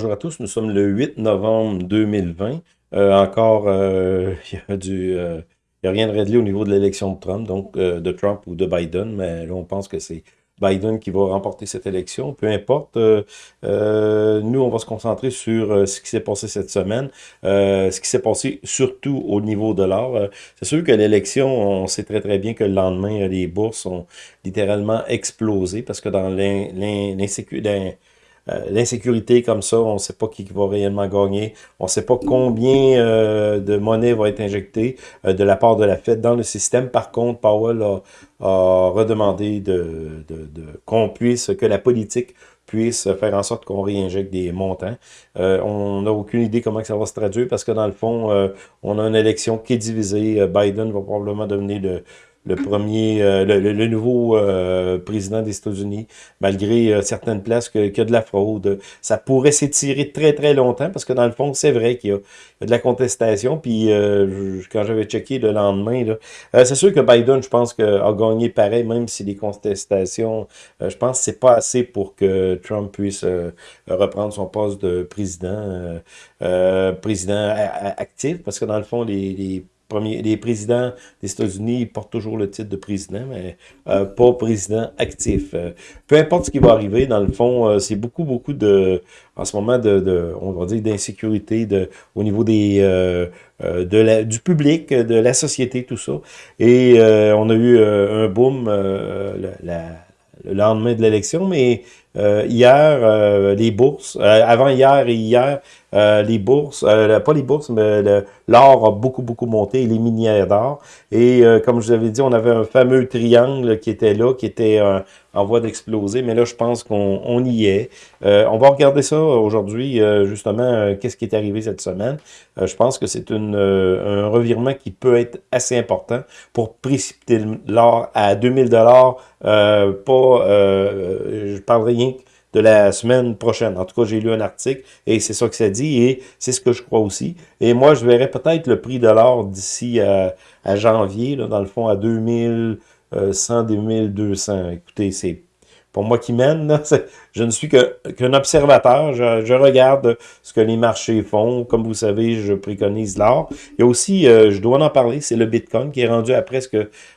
Bonjour à tous, nous sommes le 8 novembre 2020. Euh, encore, euh, il a. Euh, il a rien de réglé au niveau de l'élection de Trump, donc de Trump ou de Biden, mais là, on pense que c'est Biden qui va remporter cette élection. Peu importe, nous, on va se concentrer sur ce qui s'est passé cette semaine, ce qui s'est passé surtout au niveau de l'or. c'est sûr que l'élection, on sait très très bien que le lendemain, les bourses ont littéralement explosé parce que dans l'insécurité euh, l'insécurité comme ça, on ne sait pas qui va réellement gagner, on ne sait pas combien euh, de monnaie va être injectée euh, de la part de la Fed dans le système. Par contre, Powell a, redemandé de, qu'on puisse, que la politique puisse faire en sorte qu'on réinjecte des montants. on n'a aucune idée comment ça va se traduire parce que dans le fond, on a une élection qui est divisée. Biden va probablement devenir le, le premier, euh, le, nouveau euh, président des États-Unis, malgré euh, certaines places qu'il y a de la fraude. Ça pourrait s'étirer très très longtemps, parce que dans le fond, c'est vrai qu'il y, a de la contestation. Puis quand j'avais checké le lendemain, c'est sûr que Biden, je pense, que, a gagné pareil, même si les contestations, je pense c'est pas assez pour que Trump puisse reprendre son poste de président, président actif, parce que dans le fond, les les présidents des États-Unis portent toujours le titre de président, mais euh, pas président actif. Euh, peu importe ce qui va arriver, dans le fond, euh, c'est beaucoup, beaucoup de, en ce moment, de, on va dire, d'insécurité au niveau des, de la, du public, de la société, tout ça. Et on a eu un boom le lendemain de l'élection, mais hier, les bourses, avant hier et hier, euh, les bourses, euh, pas les bourses, mais l'or a beaucoup, beaucoup monté, les minières d'or. Et euh, comme je vous avais dit, on avait un fameux triangle qui était là, qui était en voie d'exploser, mais là, je pense qu'on y est. on va regarder ça aujourd'hui, justement, qu'est-ce qui est arrivé cette semaine. je pense que c'est un revirement qui peut être assez important pour précipiter l'or à 2000 dollars. pas, je parle rien de la semaine prochaine. En tout cas, j'ai lu un article et c'est ça que ça dit et c'est ce que je crois aussi. Et moi, je verrai peut-être le prix de l'or d'ici à, janvier, là, dans le fond, à 2100, 2200. Écoutez, c'est pour moi qui mène. je ne suis qu'un observateur. Je, regarde ce que les marchés font. Comme vous savez, je préconise l'or. Il y a aussi, euh, je dois en parler, c'est le Bitcoin qui est rendu à presque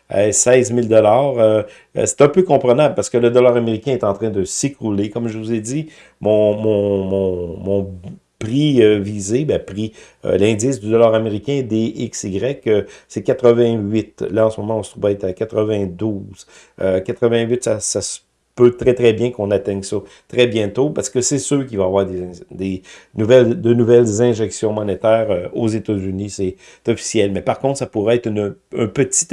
16 000 euh, C'est un peu comprenable parce que le dollar américain est en train de s'écrouler. Comme je vous ai dit, mon, mon, mon, mon prix euh, visé, ben, prix, l'indice du dollar américain DXY, c'est 88. Là, en ce moment, on se trouve être à 92. 88, ça, ça se peut très très bien qu'on atteigne ça très bientôt parce que c'est sûr qu'il va y avoir des, nouvelles, de nouvelles injections monétaires euh, aux États-Unis, c'est officiel. Mais par contre, ça pourrait être un, petit,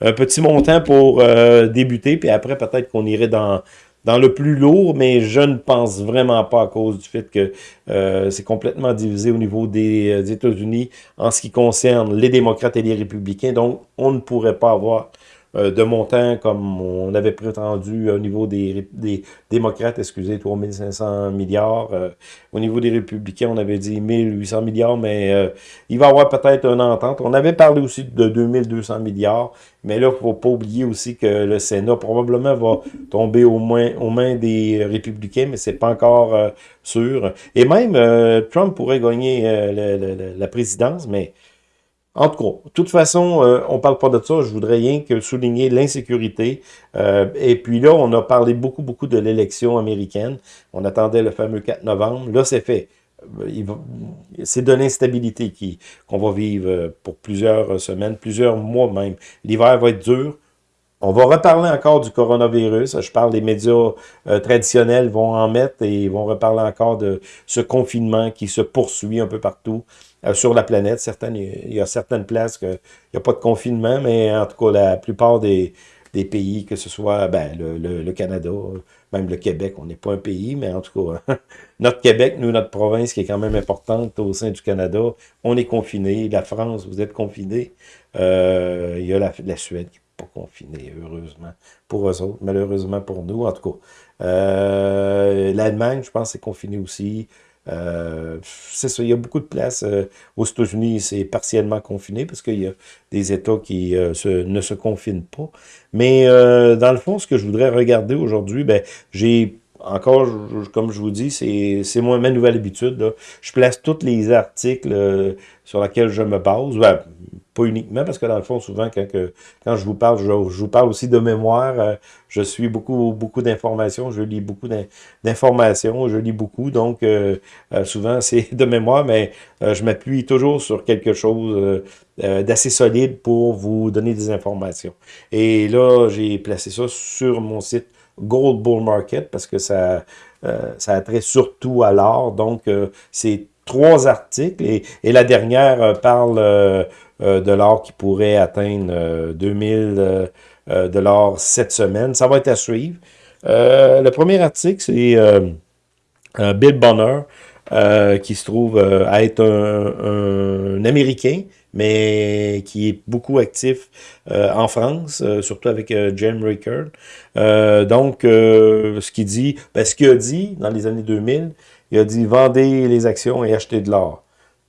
un, petit montant pour euh, débuter, puis après peut-être qu'on irait dans dans le plus lourd, mais je ne pense vraiment pas à cause du fait que euh, c'est complètement divisé au niveau des, États-Unis en ce qui concerne les démocrates et les républicains. Donc, on ne pourrait pas avoir de montant comme on avait prétendu au niveau des, démocrates, excusez, 3500 milliards. Euh, au niveau des républicains, on avait dit 1800 milliards, mais euh, il va y avoir peut-être une entente. On avait parlé aussi de 2200 milliards, mais là, il ne faut pas oublier aussi que le Sénat probablement va tomber aux mains des républicains, mais c'est pas encore sûr. Et même, Trump pourrait gagner la présidence, mais en tout cas, de toute façon, euh, on parle pas de ça. Je voudrais rien que souligner l'insécurité. Euh, et puis là, on a parlé beaucoup, beaucoup de l'élection américaine. On attendait le fameux 4 novembre. Là, c'est fait. Euh, c'est de l'instabilité qu'on va vivre pour plusieurs semaines, plusieurs mois même. L'hiver va être dur. On va reparler encore du coronavirus. Je parle des médias euh, traditionnels vont en mettre et vont reparler encore de ce confinement qui se poursuit un peu partout euh, sur la planète. Certaines, il y a certaines places qu'il n'y a pas de confinement, mais en tout cas, la plupart des, pays, que ce soit ben, le, Canada, même le Québec, on n'est pas un pays, mais en tout cas, notre Québec, nous, notre province qui est quand même importante au sein du Canada, on est confiné. La France, vous êtes confiné. Euh, il y a la, Suède qui confinés, heureusement, pour eux autres, malheureusement pour nous, en tout cas. Euh, L'Allemagne, je pense, est confinée aussi. Euh, c'est ça, il y a beaucoup de places. Euh, aux États-Unis, c'est partiellement confiné parce qu'il y a des États qui ne se confinent pas. Mais dans le fond, ce que je voudrais regarder aujourd'hui, ben, j'ai encore, comme je vous dis, c'est ma nouvelle habitude. Je place tous les articles sur lesquels je me base. Ben, pas uniquement, parce que dans le fond, souvent, quand, quand je vous parle, je, vous parle aussi de mémoire. Euh, je suis beaucoup, beaucoup d'informations, je lis beaucoup d'informations, je lis beaucoup, donc euh, euh, souvent c'est de mémoire, mais je m'appuie toujours sur quelque chose d'assez solide pour vous donner des informations. Et là, j'ai placé ça sur mon site Gold Bull Market, parce que ça, ça a trait surtout à l'or, donc c'est trois articles, et, la dernière parle euh, de l'or qui pourrait atteindre 2000 euh, euh, dollars cette semaine. Ça va être à suivre. le premier article, c'est Bill Bonner, qui se trouve à être un, Américain, mais qui est beaucoup actif en France, surtout avec Jim Rickard. donc, ce qu'il dit, ben, ce qu'il a dit dans les années 2000, il a dit « Vendez les actions et achetez de l'or ».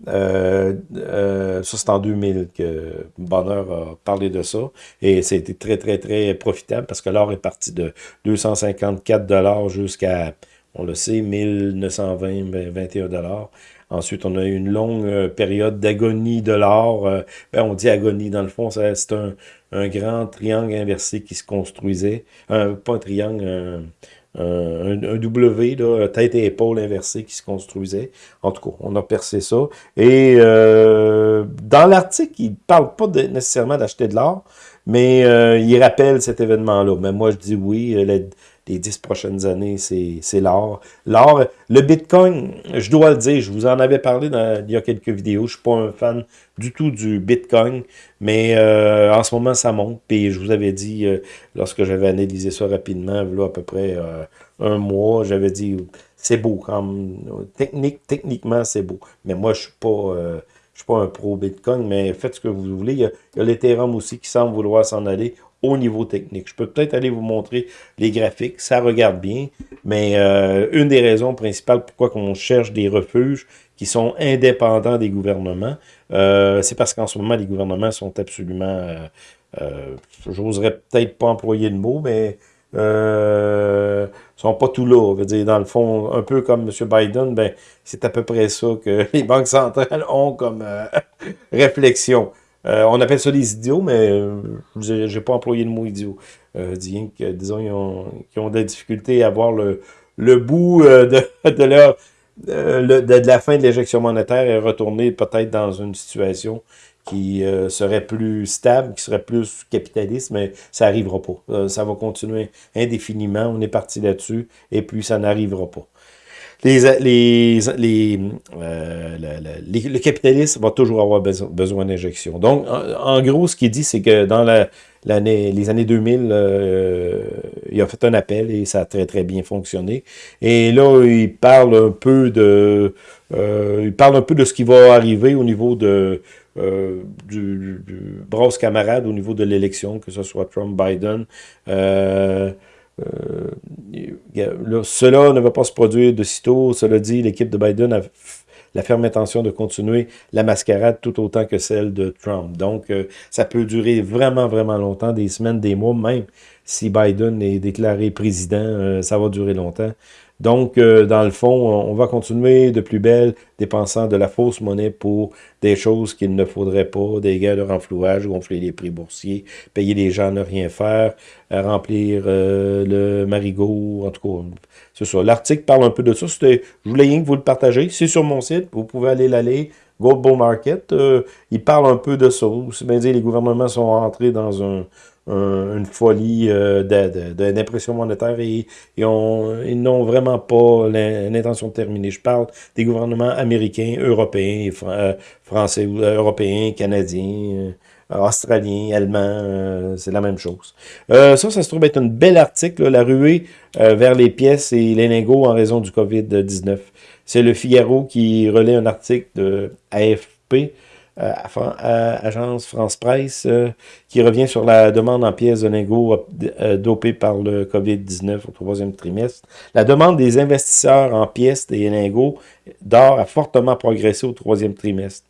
Euh, euh, ça, c'est en 2000 que Bonheur a parlé de ça. Et c'était très, très, très profitable parce que l'or est parti de 254 jusqu'à, on le sait, 1920, 21 Ensuite, on a eu une longue euh, période d'agonie de l'or. Ben, on dit agonie, dans le fond, c'est un, un, grand triangle inversé qui se construisait. pas un triangle, un, W, là, tête et épaule inversée qui se construisait. En tout cas, on a percé ça. Et euh, dans l'article, il parle pas nécessairement d'acheter de l'or, mais euh, il rappelle cet événement-là. Mais moi, je dis oui, euh, les dix prochaines années, c'est l'or. L'or, le Bitcoin, je dois le dire, je vous en avais parlé il y a quelques vidéos, je ne suis pas un fan du tout du Bitcoin, mais euh, en ce moment, ça monte. Puis je vous avais dit, euh, lorsque j'avais analysé ça rapidement, à peu près euh, un mois, j'avais dit, c'est beau, comme technique, techniquement, c'est beau. Mais moi, je ne suis pas... je suis pas un pro Bitcoin, mais faites ce que vous voulez. Il y a l'Ethereum aussi qui semble vouloir s'en aller au niveau technique. Je peux peut-être aller vous montrer les graphiques, ça regarde bien, mais euh, une des raisons principales pourquoi on cherche des refuges qui sont indépendants des gouvernements, euh, c'est parce qu'en ce moment, les gouvernements sont absolument, euh, j'oserais peut-être pas employer le mot, mais euh, sont pas tout là. Dire, dans le fond, un peu comme M. Biden, ben, c'est à peu près ça que les banques centrales ont comme réflexion. Euh, on appelle ça des idiots, mais euh, j'ai pas employé le mot idiot. Euh, disons, ils ont, ont des difficultés à voir le, bout de, la fin de l'éjection monétaire et retourner peut-être dans une situation qui serait plus stable, qui serait plus capitaliste, mais ça n'arrivera pas. ça va continuer indéfiniment, on est parti là-dessus, et puis ça n'arrivera pas les, les, les, euh, le capitalisme va toujours avoir besoin, d'injection. Donc, en, gros, ce qu'il dit, c'est que dans les années 2000, euh, il a fait un appel et ça a très, très bien fonctionné. Et là, il parle un peu de... Euh, il parle un peu de ce qui va arriver au niveau de... Euh, du, du, brosse camarade au niveau de l'élection, que ce soit Trump-Biden. Euh, euh, cela ne va pas se produire de sitôt. Cela dit, l'équipe de Biden a la ferme intention de continuer la mascarade tout autant que celle de Trump. Donc, euh, ça peut durer vraiment, vraiment longtemps, des semaines, des mois, même si Biden est déclaré président, euh, ça va durer longtemps. Donc, euh, dans le fond, on va continuer de plus belle, dépensant de la fausse monnaie pour des choses qu'il ne faudrait pas, des guerres de renflouage, gonfler les prix boursiers, payer les gens à ne rien faire, remplir euh, le marigot, en tout cas, c'est ça. L'article parle un peu de ça. Je voulais rien que vous le partagez. C'est sur mon site, vous pouvez aller l'aller. Gold Bull Market, euh, il parle un peu de ça. C'est bien dire, les gouvernements sont entrés dans un, une folie euh, d'impression monétaire et, ils n'ont vraiment pas l'intention de terminer. Je parle des gouvernements américains, européens, euh, français, euh, européens, canadiens, australiens, allemands, c'est la même chose. ça, ça se trouve être un bel article, la ruée vers les pièces et les lingots en raison du COVID-19. C'est le Figaro qui relaie un article de AFP euh, Agence France Presse, euh, qui revient sur la demande en pièces de lingots euh, dopées par le COVID-19 au troisième trimestre. La demande des investisseurs en pièces et lingots d'or a fortement progressé au troisième trimestre.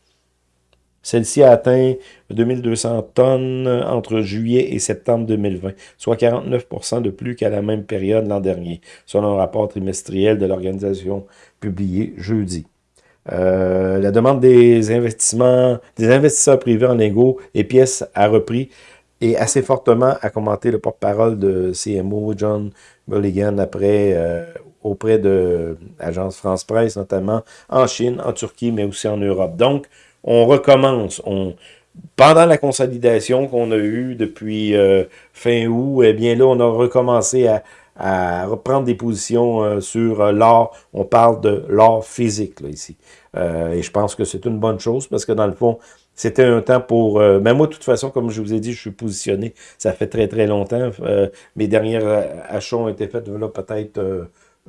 Celle-ci a atteint 2200 tonnes entre juillet et septembre 2020, soit 49% de plus qu'à la même période l'an dernier, selon un rapport trimestriel de l'organisation publié jeudi. Euh, la demande des investissements, des investisseurs privés en lingots et pièces a repris et assez fortement a commenté le porte-parole de CMO, John Mulligan, euh, auprès de l'agence France Presse, notamment en Chine, en Turquie, mais aussi en Europe. Donc, on recommence. Pendant la consolidation qu'on a eue depuis euh, fin août, eh bien là, on a recommencé à, reprendre des positions euh, sur euh, l'or. On parle de l'or physique, là, ici. et je pense que c'est une bonne chose, parce que dans le fond, c'était un temps pour... mais moi, de toute façon, comme je vous ai dit, je suis positionné. Ça fait très, très longtemps. mes dernières achats ont été faits là peut-être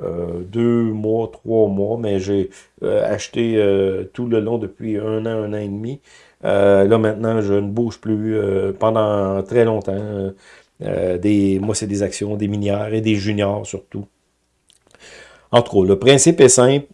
euh, deux mois, trois mois, mais j'ai euh, acheté euh, tout le long depuis un an, un an et demi. là, maintenant, je ne bouge plus pendant très longtemps. Des, moi, c'est des actions, des minières et des juniors surtout. En tout cas, le principe est simple.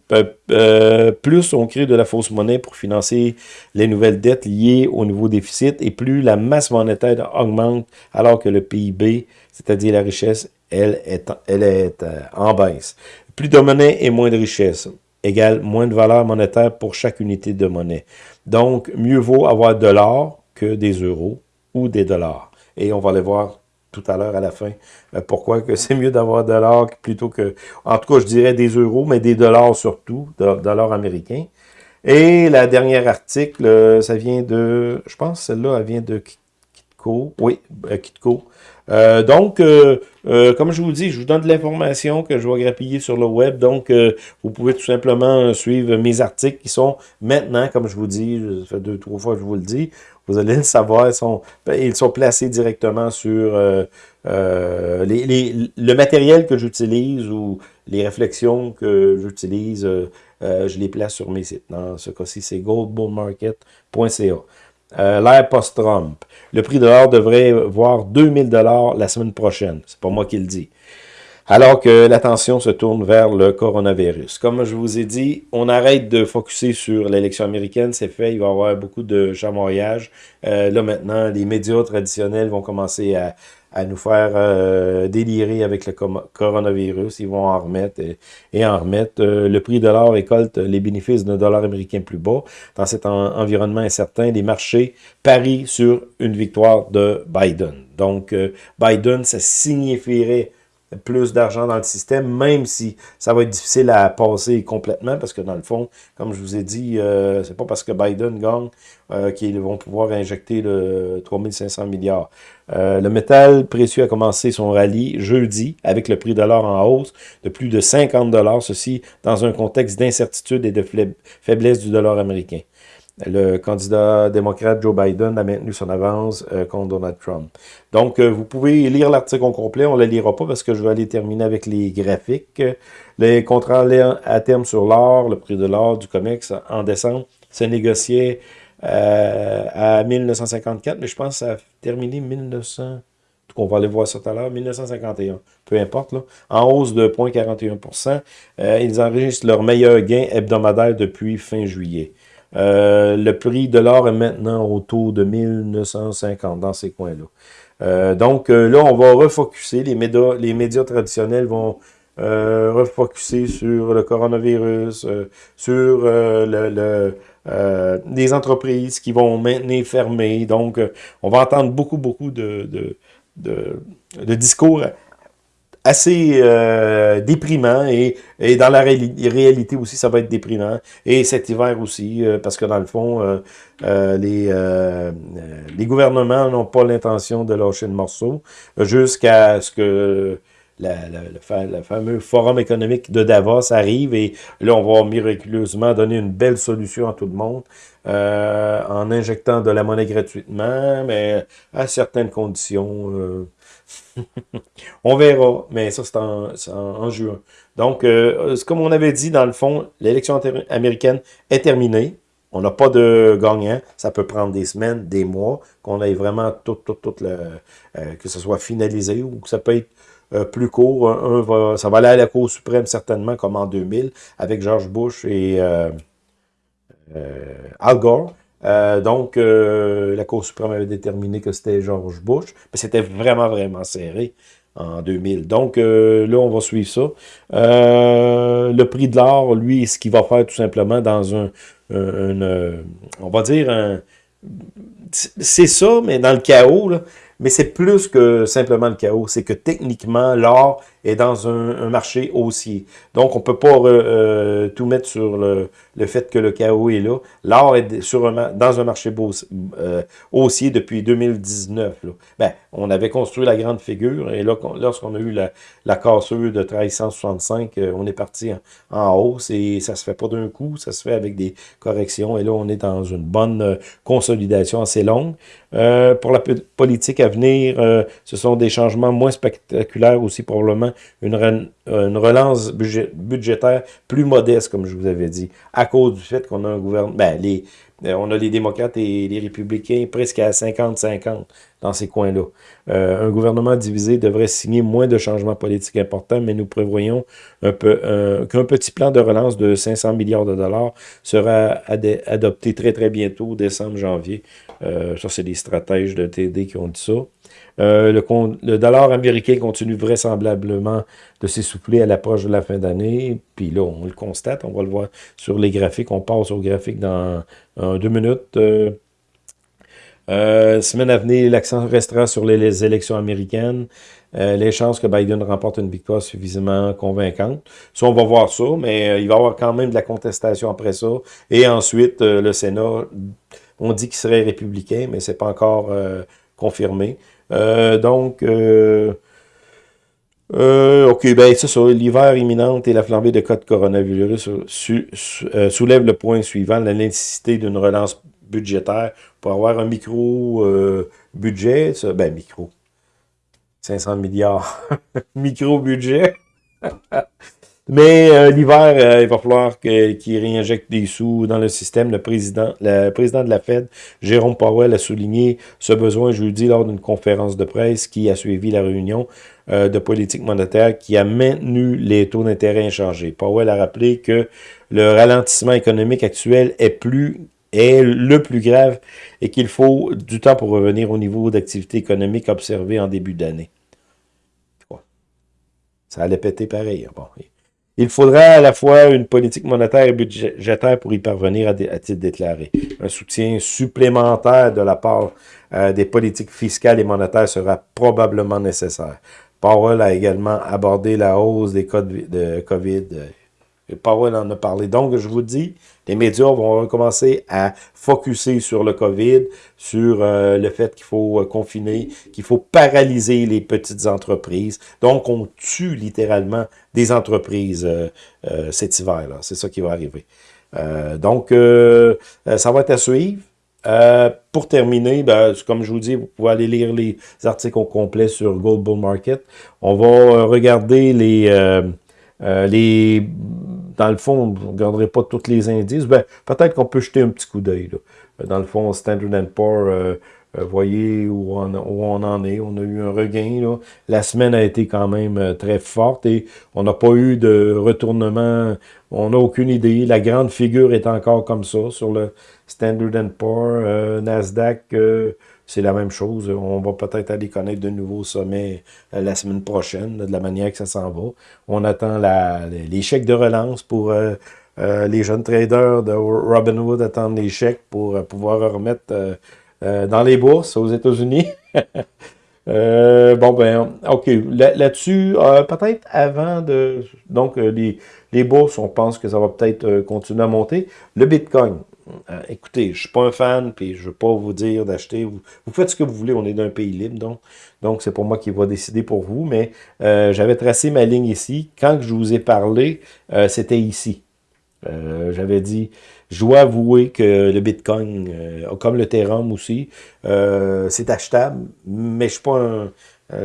plus on crée de la fausse monnaie pour financer les nouvelles dettes liées au nouveau déficit, et plus la masse monétaire augmente alors que le PIB, c'est-à-dire la richesse, elle est, elle est euh, en baisse. Plus de monnaie et moins de richesse égale moins de valeur monétaire pour chaque unité de monnaie. Donc, mieux vaut avoir de l'or que des euros ou des dollars. Et on va les voir tout à l'heure à la fin. Euh, pourquoi que c'est mieux d'avoir de l'or plutôt que, en tout cas, je dirais des euros, mais des dollars surtout, de, dollars américains. Et la dernière article, euh, ça vient de, je pense celle-là, elle vient de Kitco. Oui, Kitco. Euh, donc, euh, euh, comme je vous dis, je vous donne de l'information que je vais grappiller sur le web. Donc, vous pouvez tout simplement suivre mes articles qui sont maintenant, comme je vous dis, ça fait deux, trois fois que je vous le dis, vous allez le savoir, ils sont, ben, placés directement sur le matériel que j'utilise ou les réflexions que j'utilise, je les place sur mes sites. Dans ce cas-ci, c'est goldbullmarket.ca. Euh, l'ère post-Trump. Le prix de l'or devrait voir 2000 dollars la semaine prochaine. C'est pas moi qui le dis. Alors que l'attention se tourne vers le coronavirus. Comme je vous ai dit, on arrête de focuser sur l'élection américaine. C'est fait, il va y avoir beaucoup de chamoyage. Euh, là maintenant, les médias traditionnels vont commencer à, nous faire euh, délirer avec le coronavirus. Ils vont en remettre et, en remettre. Euh, le prix de l'or récolte les bénéfices d'un dollar américain plus bas. Dans cet environnement incertain, les marchés parient sur une victoire de Biden. Donc, Biden, ça signifierait plus d'argent dans le système, même si ça va être difficile à passer complètement, parce que dans le fond, comme je vous ai dit, euh, c'est pas parce que Biden gagne euh, qu'ils vont pouvoir injecter le 3500 milliards. Euh, le métal précieux a commencé son rallye jeudi avec le prix de l'or en hausse de plus de 50 dollars, ceci dans un contexte d'incertitude et de faiblesse du dollar américain. Le candidat démocrate Joe Biden a maintenu son avance euh, contre Donald Trump. Donc, euh, vous pouvez lire l'article au complet. On ne le lira pas parce que je vais aller terminer avec les graphiques. Les contrats à terme sur l'or, le prix de l'or du COMEX en décembre, se négociait euh, à 1954, mais je pense que ça a terminé 1900... On va aller voir ça tout à l'heure, 1951, peu importe, là, en hausse de 0,41% Ils enregistrent leur meilleur gain hebdomadaire depuis fin juillet. Euh, le prix de l'or est maintenant autour de 1950 dans ces coins-là. Euh, donc euh, là, on va refocuser, les médias, les médias traditionnels vont refocuser sur le coronavirus, sur le, les entreprises qui vont maintenir fermées. Donc, on va entendre beaucoup, beaucoup de, de, de, de discours assez euh, déprimant et, et dans la réalité aussi, ça va être déprimant. Et cet hiver aussi, euh, parce que dans le fond, euh, les, les gouvernements n'ont pas l'intention de lâcher le morceau jusqu'à ce que la, le fameux forum économique de Davos arrive et là, on va miraculeusement donner une belle solution à tout le monde en injectant de la monnaie gratuitement, mais à certaines conditions. on verra, mais ça, c'est en, juin. Donc, euh, comme on avait dit, dans le fond, l'élection américaine est terminée. On n'a pas de gagnant. Ça peut prendre des semaines, des mois, qu'on ait vraiment tout, tout, tout, le, euh, que ce soit finalisé ou que ça peut être euh, plus court. Ça va aller à la Cour suprême certainement, comme en 2000, avec George Bush et Al Gore. Donc, la Cour suprême avait déterminé que c'était George Bush, mais c'était vraiment, vraiment serré en 2000. Donc, là, on va suivre ça. le prix de l'or, lui, ce qu'il va faire tout simplement dans un, on va dire, un, c'est ça, mais dans le chaos, là, mais c'est plus que simplement le chaos. C'est que techniquement, l'or est dans un, marché haussier. Donc, on peut pas euh, tout mettre sur le, le, fait que le chaos est là. L'or est sur dans un marché euh, haussier depuis 2019. Là. Ben, on avait construit la grande figure et là, lorsqu'on a eu la, la de 1365, euh, on est parti en, hausse et ça se fait pas d'un coup, ça se fait avec des corrections et là, on est dans une bonne consolidation assez longue. pour la politique à venir, ce sont des changements moins spectaculaires aussi probablement une, relance budgétaire plus modeste, comme je vous avais dit, à cause du fait qu'on a un gouvernement... Ben, les, euh, on a les démocrates et les républicains presque à 50-50 dans ces coins-là. Euh, un gouvernement divisé devrait signer moins de changements politiques importants, mais nous prévoyons peu qu'un petit plan de relance de 500 milliards de dollars sera adopté très très bientôt, décembre, janvier. Euh, ça, c'est des stratèges de TD qui ont dit ça. Euh, le, dollar américain continue vraisemblablement de s'essouffler à l'approche de la fin d'année. Puis là, on le constate, on va le voir sur les graphiques. On passe aux graphiques dans deux minutes. Euh, euh, semaine à venir, l'accent restera sur les, élections américaines. les chances que Biden remporte une victoire suffisamment convaincante. Ça, on va voir ça, mais il va y avoir quand même de la contestation après ça. Et ensuite, le Sénat, on dit qu'il serait républicain, mais c'est pas encore confirmé. Euh, donc, euh, euh, OK, ben ça. L'hiver imminent et la flambée de cas de coronavirus soulèvent le point suivant, la nécessité d'une relance budgétaire pour avoir un micro-budget. ben, micro. 500 milliards. micro-budget. Mais euh, l'hiver, euh, il va falloir qu'il réinjecte des sous dans le système. Le président, le président de la Fed, Jérôme Powell, a souligné ce besoin jeudi lors d'une conférence de presse qui a suivi la réunion euh, de politique monétaire qui a maintenu les taux d'intérêt inchangés. Powell a rappelé que le ralentissement économique actuel est plus est le plus grave et qu'il faut du temps pour revenir au niveau d'activité économique observé en début d'année. Ça allait péter pareil. Bon, il faudra à la fois une politique monétaire et budgétaire pour y parvenir, a-t-il déclaré. Un soutien supplémentaire de la part euh, des politiques fiscales et monétaires sera probablement nécessaire. Powell a également abordé la hausse des cas de COVID euh, Powell en a parlé. Donc, je vous dis, les médias vont commencer à focuser sur le COVID, sur euh, le fait qu'il faut euh, confiner, qu'il faut paralyser les petites entreprises. Donc, on tue littéralement des entreprises euh, cet hiver-là. C'est ça qui va arriver. donc, ça va être à suivre. pour terminer, ben, comme je vous dis, vous pouvez aller lire les articles au complet sur Gold Bull Market. On va regarder les, les dans le fond, vous ne regarderez pas tous les indices. Ben, peut-être qu'on peut jeter un petit coup d'œil. Dans le fond, Standard Poor's, euh, euh, voyez où on, où on, en est. On a eu un regain. Là. La semaine a été quand même euh, très forte et on n'a pas eu de retournement. On n'a aucune idée. La grande figure est encore comme ça sur le Standard Poor's, euh, Nasdaq c'est la même chose. On va peut-être aller connaître de nouveaux sommets euh, la semaine prochaine, de la manière que ça s'en va. On attend la, les chèques de relance pour euh, euh, les jeunes traders de Robinhood attendent les chèques pour pouvoir remettre dans les bourses aux États-Unis. bon, ben, OK. Là-dessus, peut-être avant de... Donc, les, les bourses, on pense que ça va peut-être continuer à monter. Le Bitcoin, euh, écoutez, je suis pas un fan, puis je veux pas vous dire d'acheter. Vous, faites ce que vous voulez, on est d'un pays libre, donc donc c'est pour moi qui va décider pour vous. Mais euh, j'avais tracé ma ligne ici. Quand je vous ai parlé, euh, c'était ici. j'avais dit, je dois avouer que le Bitcoin, comme le Ethereum aussi, c'est achetable, mais je suis pas un...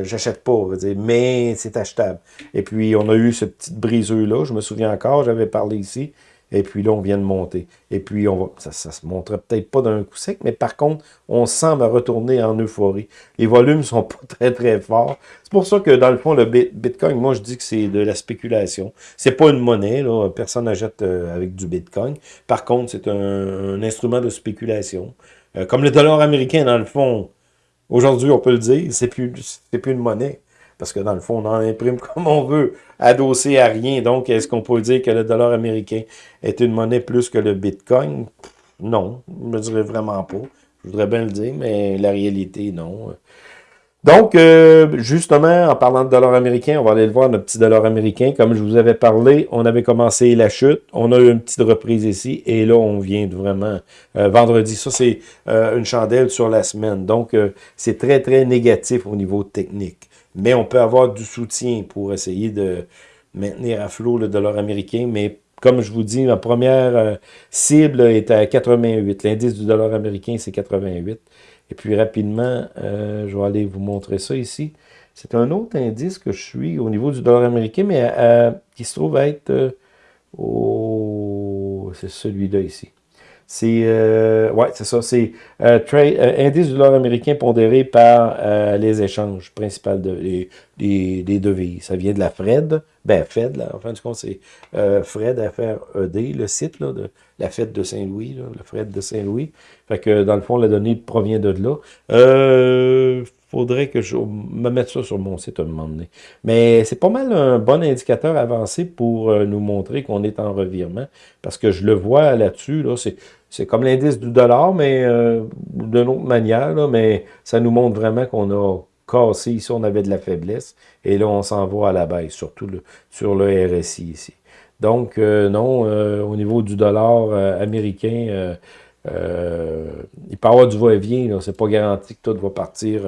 J'achète pas, dire, mais c'est achetable. Et puis, on a eu ce petit briseux-là, je me souviens encore, j'avais parlé ici, Et puis là, on vient de monter. Et puis, on va, ça, ça se montrait peut-être pas d'un coup sec, mais par contre, on semble retourner en euphorie. Les volumes sont pas très, très forts. C'est pour ça que, dans le fond, le Bitcoin, moi, je dis que c'est de la spéculation. C'est pas une monnaie, là. Personne n'achète euh, avec du Bitcoin. Par contre, c'est un, instrument de spéculation. Euh, comme le dollar américain, dans le fond, aujourd'hui, on peut le dire, c'est plus, plus une monnaie. Parce que dans le fond, on en imprime comme on veut, adossé à rien. Donc, est-ce qu'on peut dire que le dollar américain est une monnaie plus que le Bitcoin? Non, je ne dirais vraiment pas. Je voudrais bien le dire, mais la réalité, non. Donc, euh, justement, en parlant de dollar américain, on va aller le voir, notre petit dollar américain. Comme je vous avais parlé, on avait commencé la chute. On a eu une petite reprise ici. Et là, on vient de vraiment... Euh, vendredi, ça, c'est euh, une chandelle sur la semaine. Donc, c'est très, très négatif au niveau technique mais on peut avoir du soutien pour essayer de maintenir à flot le dollar américain, mais comme je vous dis, ma première euh, cible est à 88. L'indice du dollar américain, c'est 88. Et puis rapidement, euh, je vais aller vous montrer ça ici. C'est un autre indice que je suis au niveau du dollar américain, mais euh, qui se trouve être au... C'est celui-là ici. C'est euh, ouais, c'est ça. C'est euh, euh, indice du dollar américain pondéré par euh, les échanges principaux de, devises. Ça vient de la Fred. Ben, Fed, là, en fin de compte, c'est Fred FRED, le site là, de la Fed de Saint-Louis, le Fred de Saint-Louis. Fait que dans le fond, la donnée provient de là. Euh, faudrait que je me mette ça sur mon site à un moment donné. Mais c'est pas mal un bon indicateur avancé pour nous montrer qu'on est en revirement. Parce que je le vois là-dessus, là, c'est comme l'indice du dollar, mais euh, d'une autre manière, mais ça nous montre vraiment qu'on a cassé ici, on avait de la faiblesse, et là, on s'en va à la baisse, surtout sur le RSI ici. Donc, euh, non, euh, au niveau du dollar américain, il peut avoir du va-et-vient, c'est pas garanti que tout va partir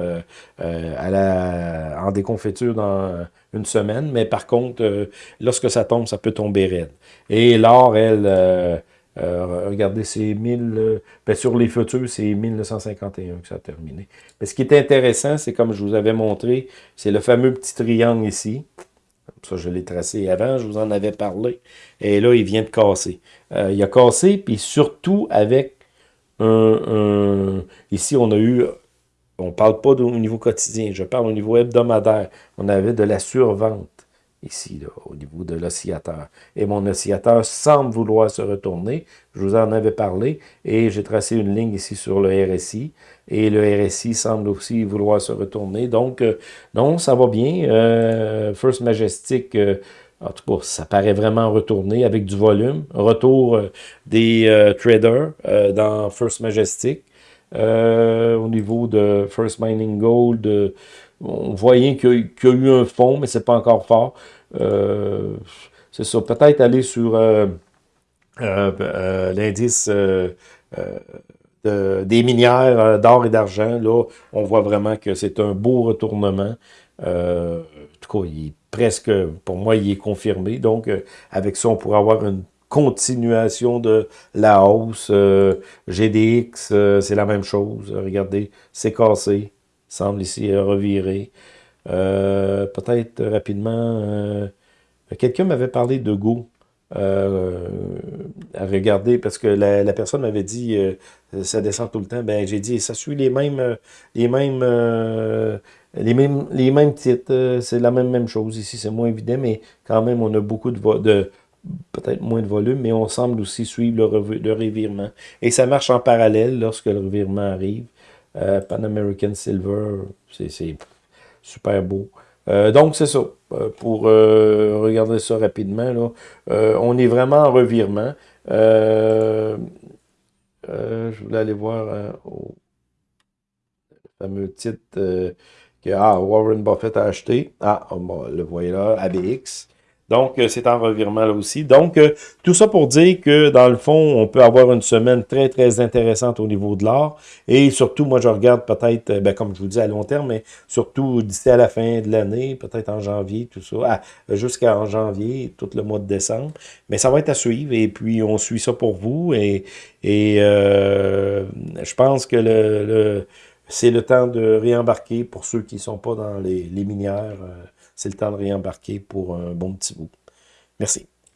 à la, en déconfiture dans une semaine, mais par contre, lorsque ça tombe, ça peut tomber raide. Et l'or, elle euh, regardez, c'est 1000... Euh, ben, sur les futurs, c'est 1951 que ça a terminé. Mais ce qui est intéressant, c'est comme je vous avais montré, c'est le fameux petit triangle ici. Ça, je l'ai tracé avant, je vous en avais parlé. Et là, il vient de casser. Euh, il a cassé, puis surtout avec Ici, on a eu... On parle pas au niveau quotidien, je parle au niveau hebdomadaire. On avait de la survente ici, au niveau de l'oscillateur. Et mon oscillateur semble vouloir se retourner. Je vous en avais parlé et j'ai tracé une ligne ici sur le RSI. Et le RSI semble aussi vouloir se retourner. Donc, euh, non, ça va bien. Euh, First Majestic, euh, en tout cas, ça paraît vraiment retourner avec du volume. Retour des traders dans First Majestic. au niveau de First Mining Gold, on voyait qu'il y, a eu un fond, mais c'est pas encore fort. Euh, c'est ça, peut-être aller sur euh, euh, l'indice des minières d'or et d'argent. Là, on voit vraiment que c'est un beau retournement. en tout cas, il presque, pour moi, il est confirmé. Donc, avec ça, on pourrait avoir une continuation de la hausse. GDX, c'est la même chose. Regardez, c'est cassé semble ici revirer. Euh, peut-être rapidement, euh, quelqu'un m'avait parlé de Go. Euh, à regarder, parce que la, personne m'avait dit ça descend tout le temps. Ben j'ai dit ça suit les mêmes les mêmes les mêmes les mêmes titres. c'est la même même chose ici, c'est moins évident, mais quand même on a beaucoup de, de peut-être moins de volume, mais on semble aussi suivre le, le revirement. Et ça marche en parallèle lorsque le revirement arrive. Euh, Pan American Silver, c'est super beau. Euh, donc, c'est ça. Euh, pour regarder ça rapidement, là, on est vraiment en revirement. je voulais aller voir au fameux titre que ah, Warren Buffett a acheté. Ah, le voyez là, ABX. Donc, euh, c'est en revirement là aussi. Donc, euh, tout ça pour dire que, dans le fond, on peut avoir une semaine très, très intéressante au niveau de l'art. Et surtout, moi, je regarde peut-être, euh, ben, comme je vous dis, à long terme, mais surtout d'ici à la fin de l'année, peut-être en janvier, tout ça, ah, jusqu'en janvier, tout le mois de décembre. Mais ça va être à suivre et puis on suit ça pour vous. Et, et je pense que le, c'est le temps de réembarquer pour ceux qui sont pas dans les, les minières c'est le temps de réembarquer pour un bon petit bout. Merci.